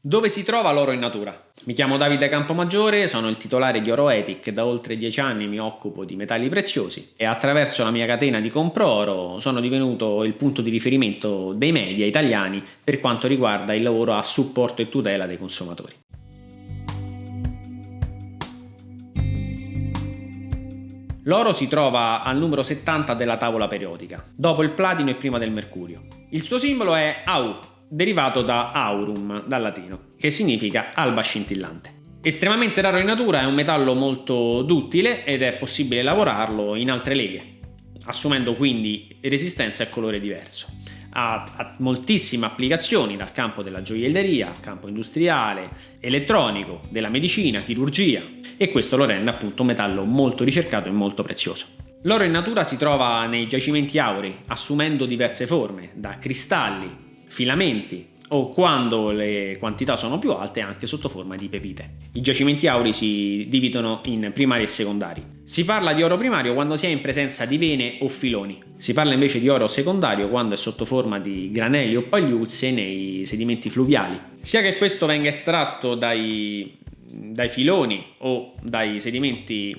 Dove si trova l'oro in natura? Mi chiamo Davide Campomaggiore, sono il titolare di Oroetic, da oltre dieci anni mi occupo di metalli preziosi e attraverso la mia catena di Compro Oro sono divenuto il punto di riferimento dei media italiani per quanto riguarda il lavoro a supporto e tutela dei consumatori. L'oro si trova al numero 70 della tavola periodica, dopo il platino e prima del mercurio. Il suo simbolo è AU, derivato da aurum, dal latino, che significa alba scintillante. Estremamente raro in natura, è un metallo molto duttile ed è possibile lavorarlo in altre leghe, assumendo quindi resistenza e colore diverso. Ha, moltissime applicazioni dal campo della gioielleria, campo industriale, elettronico, della medicina, chirurgia e questo lo rende appunto un metallo molto ricercato e molto prezioso. L'oro in natura si trova nei giacimenti aurei, assumendo diverse forme, da cristalli, filamenti o quando le quantità sono più alte anche sotto forma di pepite. I giacimenti aurei si dividono in primari e secondari. Si parla di oro primario quando si è in presenza di vene o filoni. Si parla invece di oro secondario quando è sotto forma di granelli o pagliuzze nei sedimenti fluviali. Sia che questo venga estratto dai, dai filoni o dai sedimenti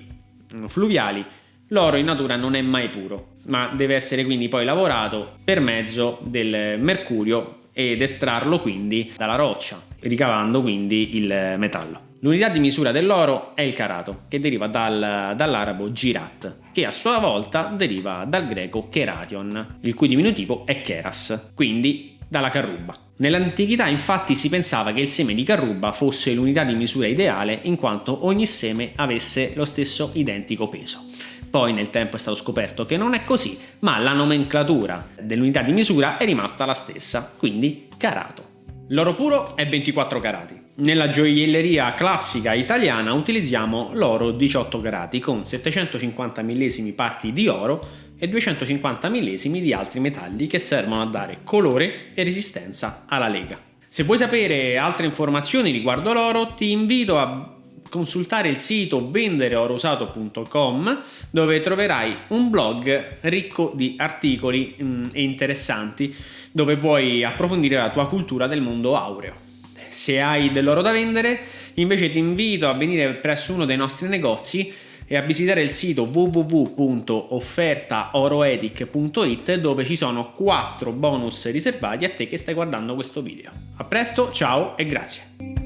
mm, fluviali, l'oro in natura non è mai puro ma deve essere quindi poi lavorato per mezzo del mercurio ed estrarlo quindi dalla roccia, ricavando quindi il metallo. L'unità di misura dell'oro è il carato, che deriva dal, dall'arabo girat, che a sua volta deriva dal greco keration, il cui diminutivo è keras, quindi dalla carruba. Nell'antichità infatti si pensava che il seme di carruba fosse l'unità di misura ideale in quanto ogni seme avesse lo stesso identico peso. Poi nel tempo è stato scoperto che non è così, ma la nomenclatura dell'unità di misura è rimasta la stessa, quindi carato. L'oro puro è 24 carati. Nella gioielleria classica italiana utilizziamo l'oro 18 carati con 750 millesimi parti di oro e 250 millesimi di altri metalli che servono a dare colore e resistenza alla lega. Se vuoi sapere altre informazioni riguardo l'oro ti invito a consultare il sito vendereorosato.com dove troverai un blog ricco di articoli mm, e interessanti dove puoi approfondire la tua cultura del mondo aureo. Se hai dell'oro da vendere, invece ti invito a venire presso uno dei nostri negozi e a visitare il sito www.offertaoroetic.it dove ci sono 4 bonus riservati a te che stai guardando questo video. A presto, ciao e grazie!